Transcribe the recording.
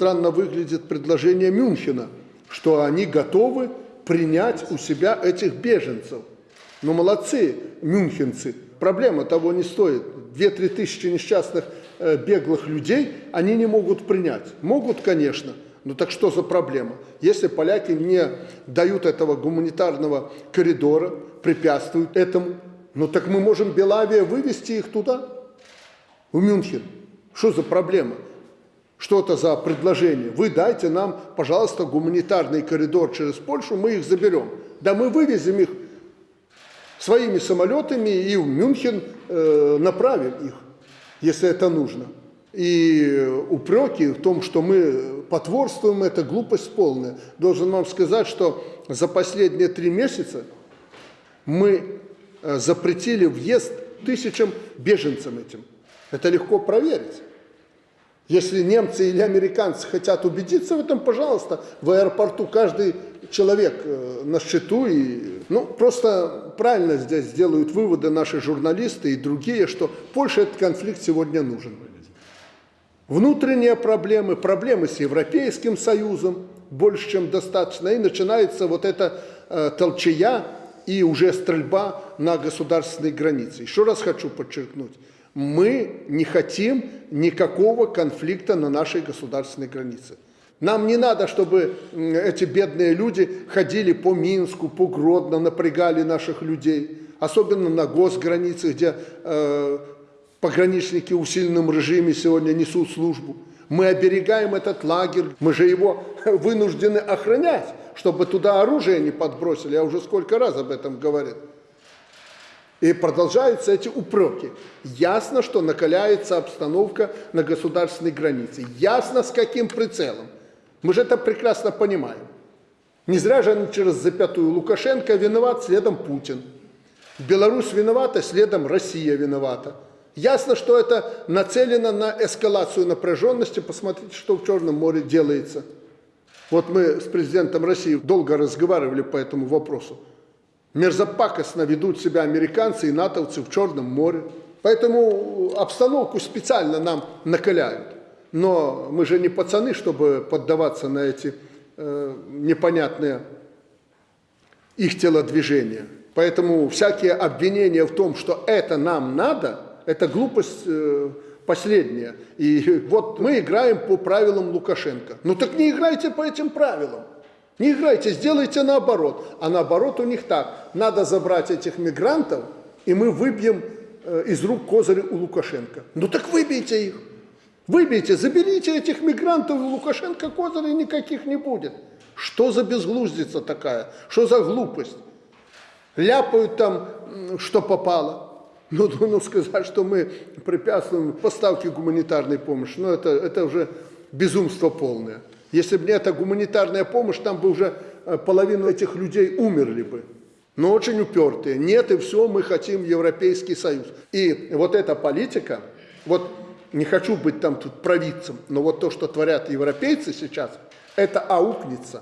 странно выглядит предложение Мюнхена, что они готовы принять у себя этих беженцев. Ну, молодцы, мюнхенцы. Проблема того не стоит. 2-3 тысячи несчастных э, беглых людей они не могут принять. Могут, конечно, ну так что за проблема? Если поляки не дают этого гуманитарного коридора, препятствуют этому, ну так мы можем Белавия вывести их туда, в Мюнхен. Что за проблема? Что это за предложение? Вы дайте нам, пожалуйста, гуманитарный коридор через Польшу, мы их заберем. Да мы вывезем их своими самолетами и в Мюнхен э, направим их, если это нужно. И упреки в том, что мы потворствуем, это глупость полная. Должен вам сказать, что за последние три месяца мы э, запретили въезд тысячам беженцам этим. Это легко проверить. Если немцы или американцы хотят убедиться в этом, пожалуйста, в аэропорту каждый человек э, на счету. И, ну, просто правильно здесь делают выводы наши журналисты и другие, что Польше этот конфликт сегодня нужен. Внутренние проблемы, проблемы с Европейским Союзом больше, чем достаточно. И начинается вот эта э, толчая и уже стрельба на государственной границе. Еще раз хочу подчеркнуть мы не хотим никакого конфликта на нашей государственной границе. Нам не надо, чтобы эти бедные люди ходили по Минску, по Гродно, напрягали наших людей. Особенно на госгранице, где э, пограничники в усиленном режиме сегодня несут службу. Мы оберегаем этот лагерь, мы же его вынуждены охранять, чтобы туда оружие не подбросили. Я уже сколько раз об этом говорил. И продолжаются эти упреки. Ясно, что накаляется обстановка на государственной границе. Ясно, с каким прицелом. Мы же это прекрасно понимаем. Не зря же они через запятую Лукашенко виноват, следом Путин. Беларусь виновата, следом Россия виновата. Ясно, что это нацелено на эскалацию напряженности. Посмотрите, что в Черном море делается. Вот мы с президентом России долго разговаривали по этому вопросу. Мерзопакостно ведут себя американцы и натовцы в Черном море. Поэтому обстановку специально нам накаляют. Но мы же не пацаны, чтобы поддаваться на эти э, непонятные их телодвижения. Поэтому всякие обвинения в том, что это нам надо, это глупость э, последняя. И вот мы играем по правилам Лукашенко. Ну так не играйте по этим правилам. Не играйте, сделайте наоборот. А наоборот у них так. Надо забрать этих мигрантов, и мы выбьем э, из рук козыри у Лукашенко. Ну так выбейте их. Выбейте, заберите этих мигрантов, у Лукашенко козырей никаких не будет. Что за безглуздица такая? Что за глупость? Ляпают там, что попало. Ну, ну, ну сказать, что мы препятствуем поставке гуманитарной помощи, ну это, это уже безумство полное. Если бы не эта гуманитарная помощь, там бы уже э, половину этих людей умерли бы. Но очень упертые. Нет, и все, мы хотим Европейский Союз. И вот эта политика, вот не хочу быть там тут провидцем, но вот то, что творят европейцы сейчас, это аукнется.